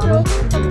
Thank you,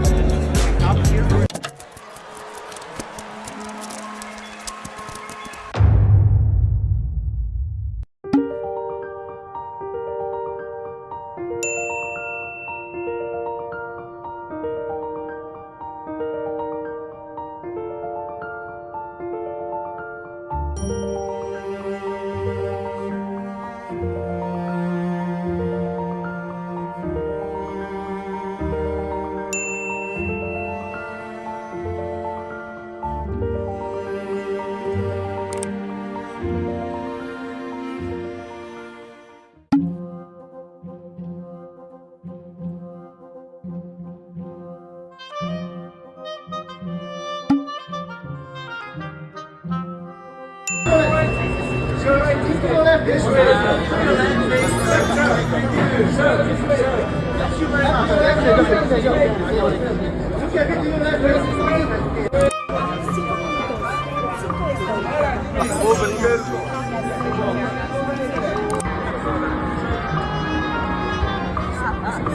Ça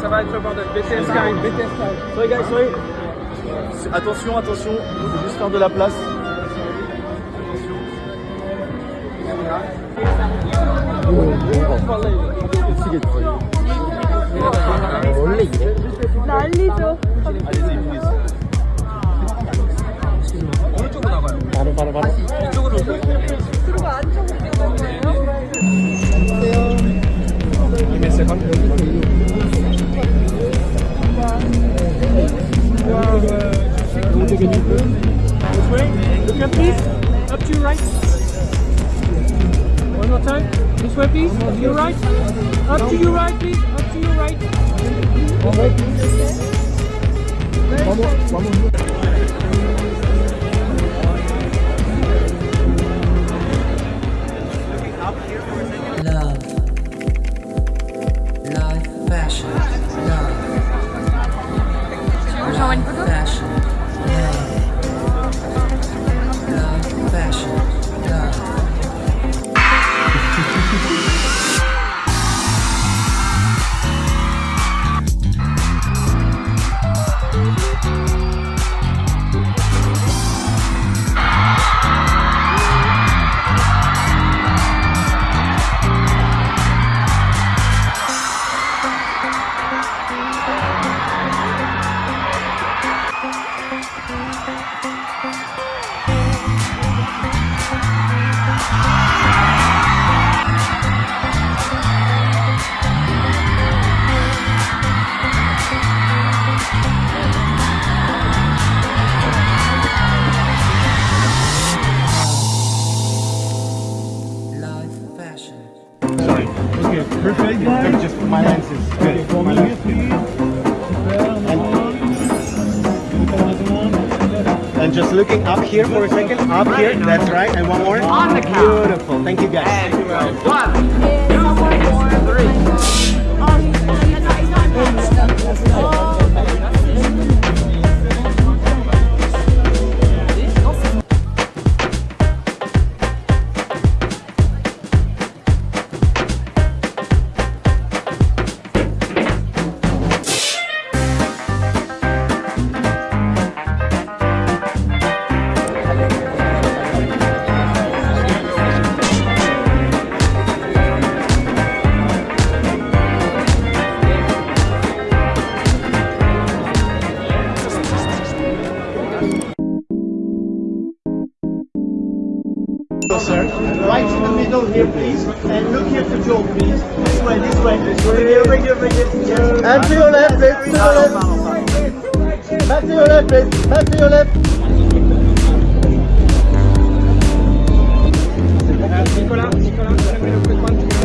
va être le bordel. BTS qui arrive. Sorry guys, sorry. Attention, attention, juste faire de la place. 뭔가 미치겠지 원래 이래? 난리죠 바로 바로 바로 이쪽으로 그리고 안쪽으로 들어가요 안녕하세요 EMS 감독 This way, look at this, up to right. One more time. This way, please. Up to your right. Up to your right, please. Up to your right. Love. Life, fashion. Love. Life, fashion. Love. Life, fashion. Okay, perfect. Perfect. Just my lenses. Good. My And, and just looking up here for a second. Up here. That's right. And one more. On the count. Beautiful. Thank you guys. Go, corner, right in the middle here, please. And look here for Joel, please. This way, this way. This way. Here, here, here. And to your left, please. To your left. Back to your left, please. Back to your left. Nicolas, Nicolas, Nicolas, Nicolas,